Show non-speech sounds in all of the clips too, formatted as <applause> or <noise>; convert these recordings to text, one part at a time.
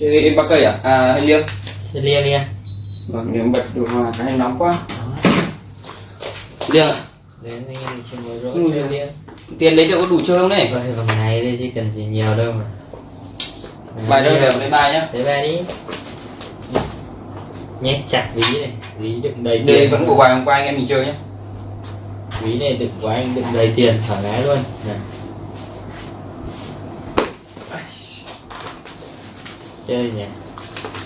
chơi ba cây à à hay liêng Chơi lia lia vâng nếu bật điều hòa cái này nóng quá. Liêng à đến anh em chơi mới rỗi Ừ. chơi lia tiền lấy được có đủ chơi không này? Vậy vòng này đây chỉ cần gì nhiều đâu mà. Bài đâu đều lấy bài nhá? Lấy ba đi. Nhét chặt ví này. Ví đựng đầy đây tiền. vẫn bộ bài hôm qua anh em mình chơi nhá. Ví này đựng của anh đựng đầy tiền thoải mái luôn. Này. Chơi nhỉ?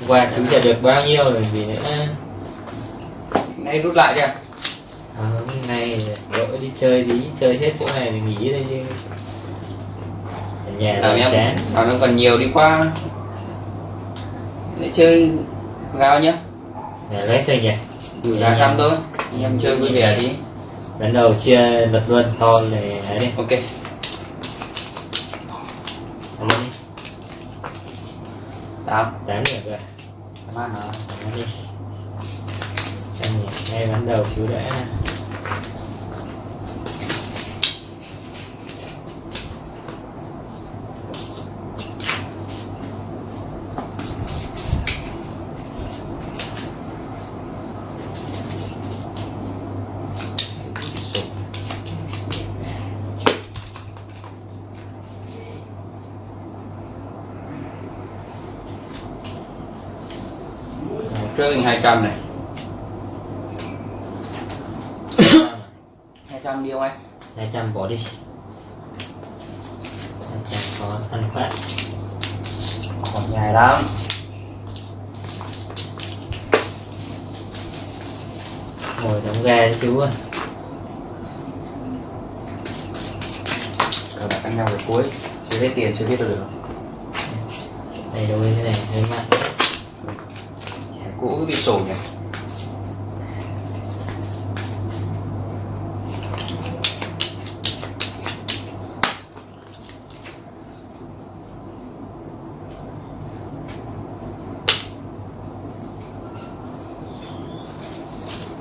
Qua chú trả được bao nhiêu rồi vì nữa. Nay rút lại chưa à, hôm nay lỗi đi chơi tí chơi hết chỗ này thì nghỉ đây chứ. Ở nhà làm em chán. bảo nó còn nhiều đi qua. Để chơi gao nhá. Này, lấy thôi nhỉ. Gửi gà trăm thôi. Anh em chơi vui vẻ đi. Bắt đầu chia lật luôn to này đi. Ok. Ăn lên tám. Tám được rồi. Tám ăn hả? Ăn đi. Xem nhỉ ngay bắt đầu chú đã mình hai trăm này hai trăm đi không anh hai trăm bỏ đi hai trăm có ăn phát còn dài lắm ngồi đóng ga đi chú ơi cờ bạc ăn nhau về cuối chưa hết tiền chưa biết được đây đôi thế này mặn Thẻ cũ bị sổ nhỉ?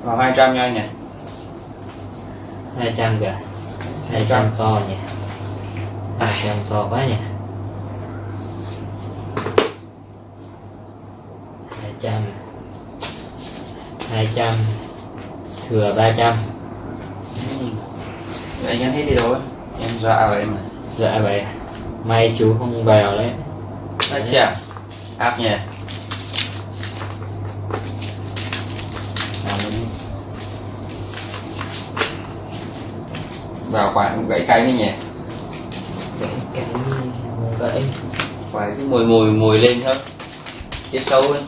Vào 200 nha anh nhỉ. Hai trăm kìa. Hai trăm. to nhỉ. Hai trăm to quá nhỉ 200 thừa 300 Vậy anh hết đi đâu ấy? Em dọa vậy mà dọa vậy May chú không vào đấy. Đấy chưa? Áp nhỉ? Vào quả cũng gãy cay đấy nhỉ? Gãy cay gãy. Quả cứ mùi mùi mùi lên thôi. Chết sâu ấy.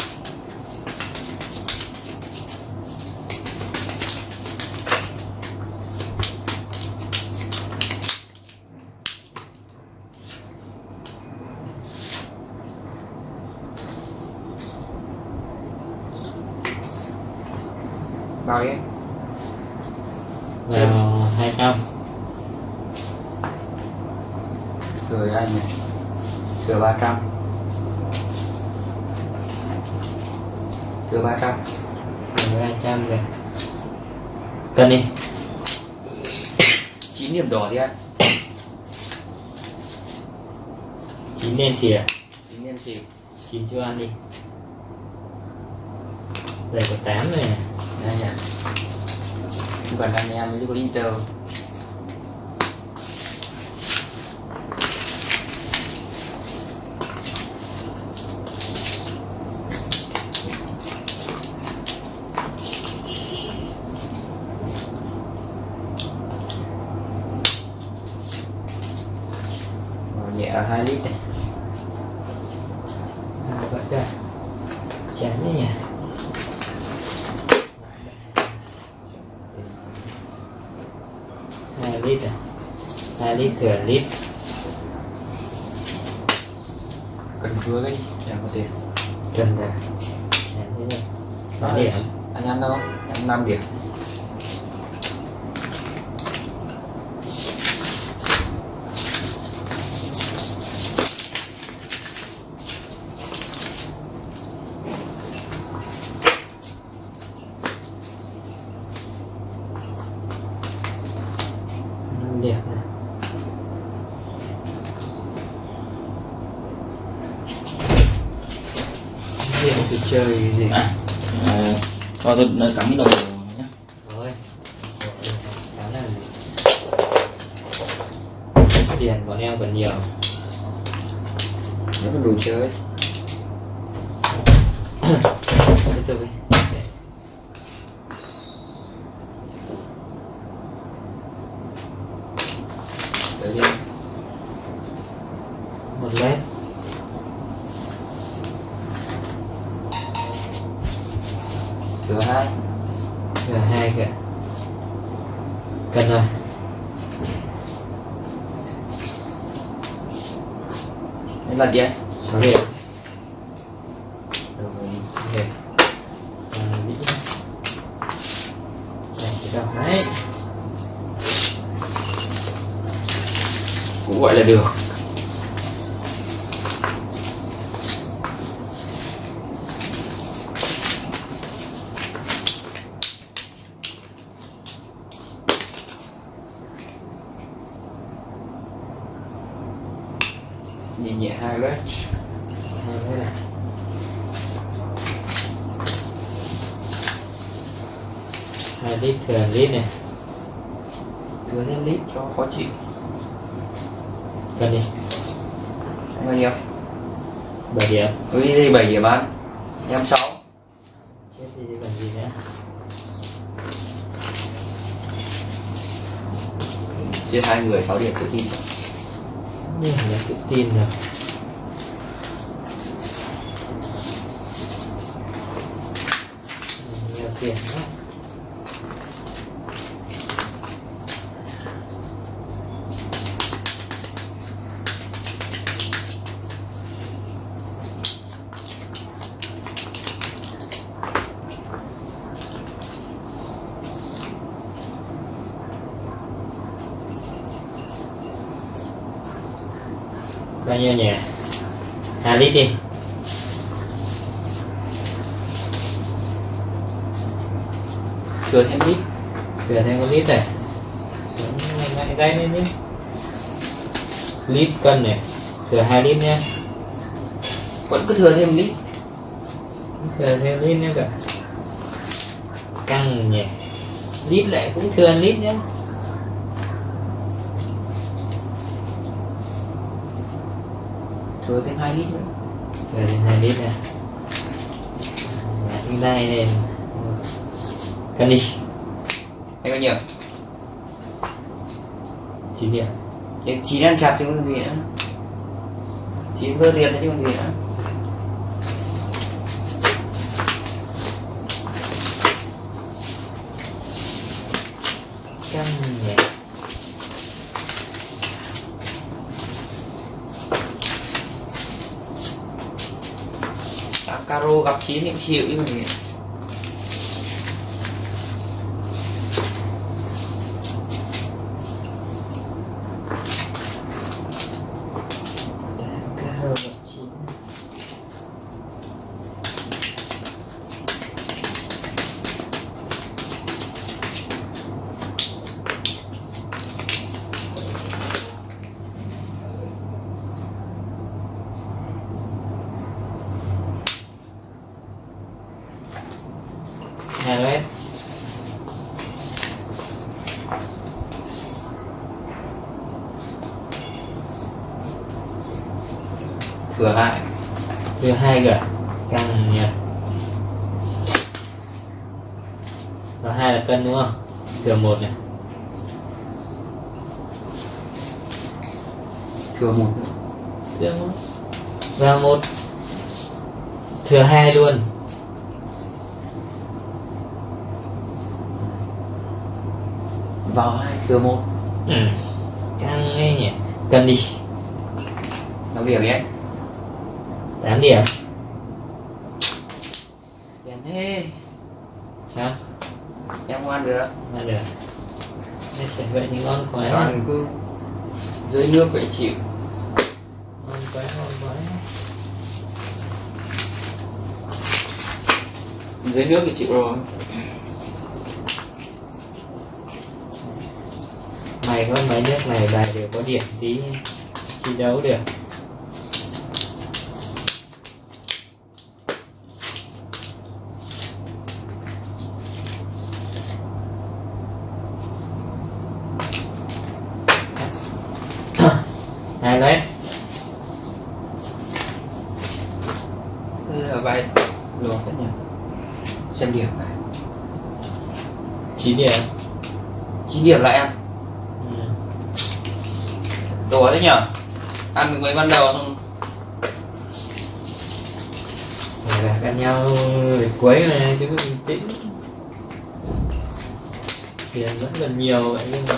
Bao nhiêu vào hai trăm. Cười anh này thừa ba trăm. Thừa ba trăm. Thừa ba trăm kìa. Cân đi. Chín điểm đỏ đi anh. Chín đen chìa chín điểm gì chín cho ăn đi đây có tám này nè. Đây nè. Còn anh em mới có inter 2 lít này 2 lít thừa lít. Cần chứa cái gì? Dạ, Chẳng có tiền. Cần dạ, dạ, để anh ăn đâu? Em 5 điểm. Đi chơi gì. À, à, cho tôi cắm cái đầu nhé. Tiền bọn em còn nhiều. Nếu mà đồ chơi. Tiếp tục đi Để. đấy đi một mét cửa hai. Cửa hai kìa. Cần rồi. Đấy là đi anh sáu điểm rồi Ok. À, đấy cũng gọi là được. Nhẹ hai vết hai cái này. Hai lít thừa lít này. Thừa thêm lít cho khó chịu. Cần đi. Anh bao nhiêu? Bảy điểm. Ừ đi bảy điểm ăn. Em sáu. Chết chứ còn gì nữa? Chia hai người sáu điểm tự tin. Mà tự tin rồi nhiều tiền quá bao nhiêu nhỉ hai lít đi. Thừa thêm lít thừa thêm một lít này. Mạnh mạnh tay lên đi. Lít cân này. Thừa hai lít nhé. Vẫn cứ thừa thêm lít. Thừa thêm lít nữa cả. Căng nhỉ. Lít lại cũng thừa lít nhé. Thừa thêm hai lít nữa. Thừa thêm hai lít này. Tay lên cân đi. Anh bao nhiêu chín điểm. Thì chín ăn chặt chứ còn gì nữa. Chín vơ tiền chứ còn gì nữa. Căng nhẹ caro gặp chín thì chịu chứ còn gì gặp chín hai mét thừa hai thừa hai cả căng nhỉ và hai là cân đúng không? Thừa một này. Thừa một nữa. Thừa một. Và một. Thừa hai luôn. Vào hai thừa một. Ừ. căng ấy nhỉ? Cân đi. Nó điểm nhé 8 điểm tiền thế. Sao em ngoan được mà được Đây sẽ vậy thì ngon quá. Toàn cứ dưới nước phải chịu ngon quá ngon quá. Dưới nước thì chịu rồi mày có mấy nước này bài đều có điểm tí thi đấu được hai Thế là bài lùa hết nhỉ? Xem điểm này. Chín điểm. 9 điểm lại ăn ừ. đùa thế nhở? Ăn mình mới ban đầu không น nhau để cuối này chứ tĩnh tiền vẫn còn nhiều vậy nhưng mà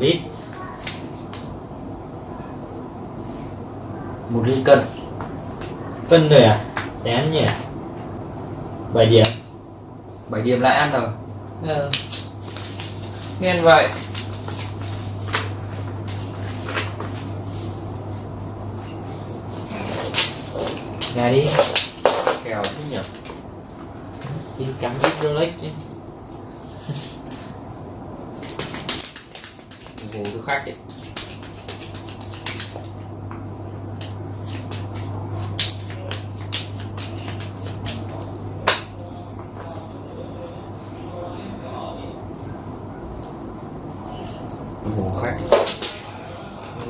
lít ly cân. Cân rồi à? Chán nhỉ? Bảy điểm. 7 điểm lại ăn rồi. Ừ. nên vậy. Ra đi. Kèo Thế nhỉ? Đi cắm ít Rolex chứ ngủ cho khách ấy.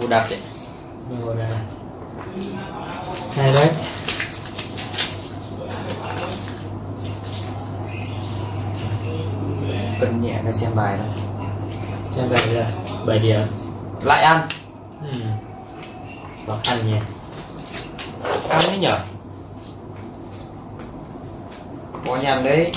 Ngủ đặt đấy rồi là hai đấy. Cân nhẹ ra xem bài thôi. Xem vậy là bảy điểm lại ăn. Ừ. khó khăn nhỉ. Ăn đấy nhở? Có nhầm đấy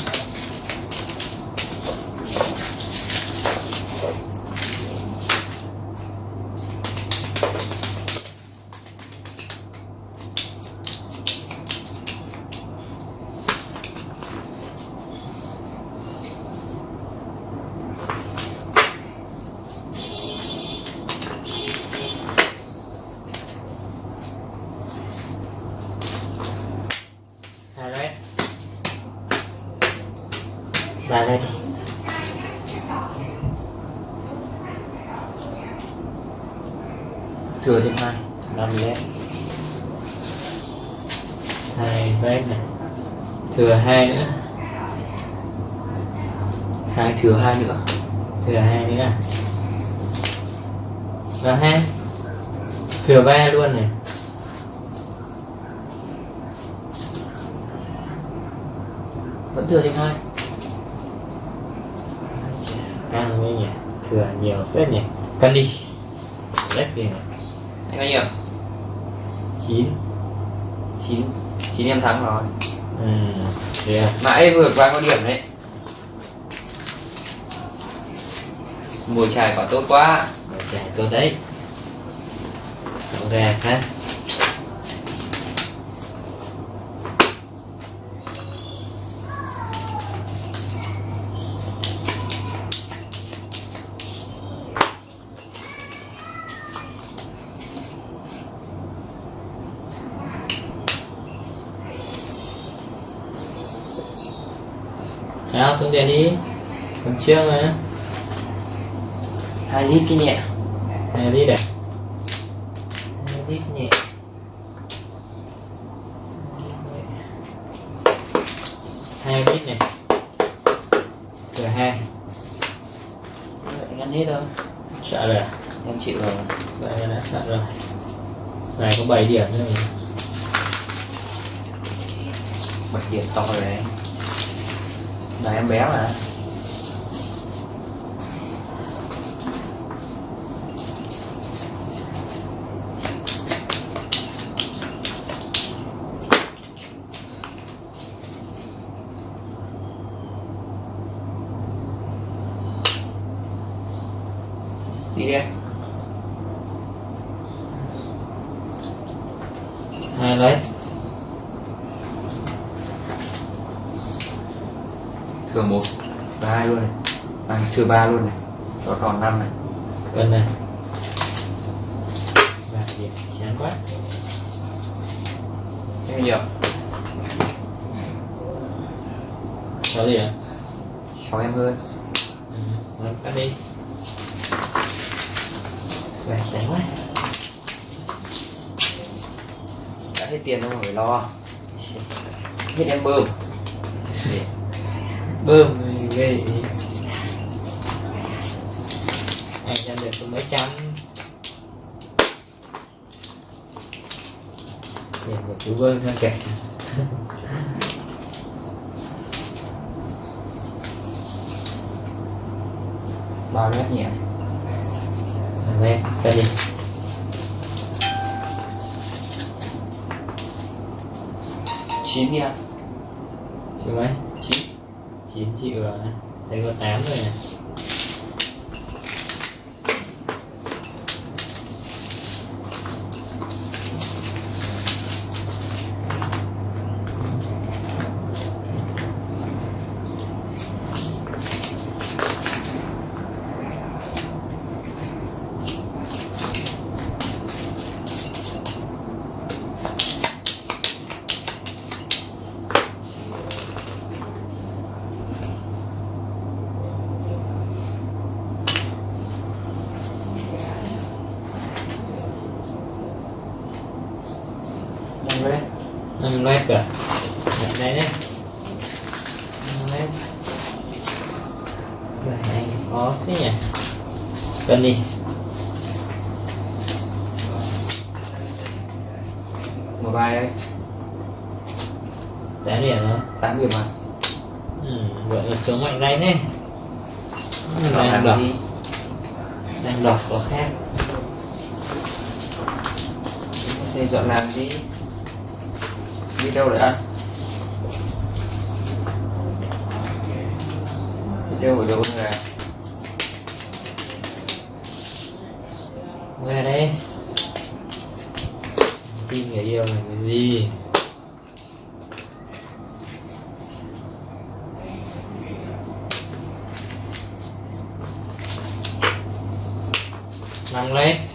hai đấy ba đây thừa thêm hai năm lét hai đấy này. Thừa hai nữa. Hai thừa hai nữa. Thừa hai nữa. Vâng à và hai thừa ba luôn này. Vẫn thừa thêm hai căng với nhỉ? Thừa nhiều phết nhỉ? Cân đi. Về này. Anh bao nhiêu? Chín. Chín. Chín em thắng rồi. Ừ yeah. mãi vượt qua có điểm đấy. Mùi chài quả tốt quá. Rồi giải tôi đấy. Đổ ra ha Nào xuống tiền đi. Còn chưa mà hai lít cái nhẹ. Hai lít à? Hai lít nhẹ. Hai lít này. Thừa hai. Anh ăn hết thôi. Sợ rồi à? em chịu rồi. Vậy đã sợ rồi. Này có 7 điểm nữa rồi bảy điểm to rồi đấy là em bé mà đi đi em Hai lấy thừa một và hai luôn này. À, thừa ba luôn này. Cho còn năm này. Cân này. Ba điểm chán quá. Em nhiều. Sáu điểm sáu em hơn. Ừ, cắt đi. Về chán quá. Hết tiền đâu mà phải lo. Hết em bơm bơm. Ghê anh nhận được có mấy trăm tiền của chú bơm sang kẹt <laughs> bao mét nhỉ? Đây cái đi. Chín đi ạ. Chịu mấy chín 9 triệu rồi đây có 8 rồi này năm mét 5 led Nhận đây nhé. 5 led Rồi anh có thế nhỉ? Cân đi. Một bài ấy 8 điểm nữa tám điểm mà ừ, Vậy là xuống mạnh đây nhé. Đang đọc Đang đọc có khác. Thì dọn làm đi đi đâu để ăn đi đâu ở đâu là Về đây. Tin người yêu là cái gì? Nằm lên.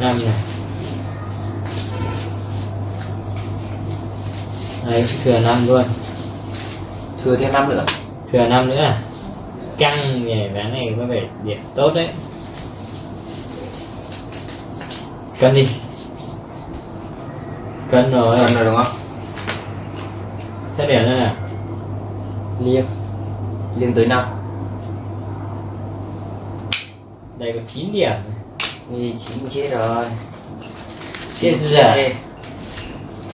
5 này Đấy, thừa 5 luôn. Thừa thêm 5 nữa. Thừa 5 nữa à? Căng nhỉ, ván này có vẻ điểm tốt đấy. Cân đi. Cân rồi. Cân rồi đúng không? Xét điểm nữa nè. Liêng. Liêng tới 5 Đây có 9 điểm thì chín chết rồi chết giờ.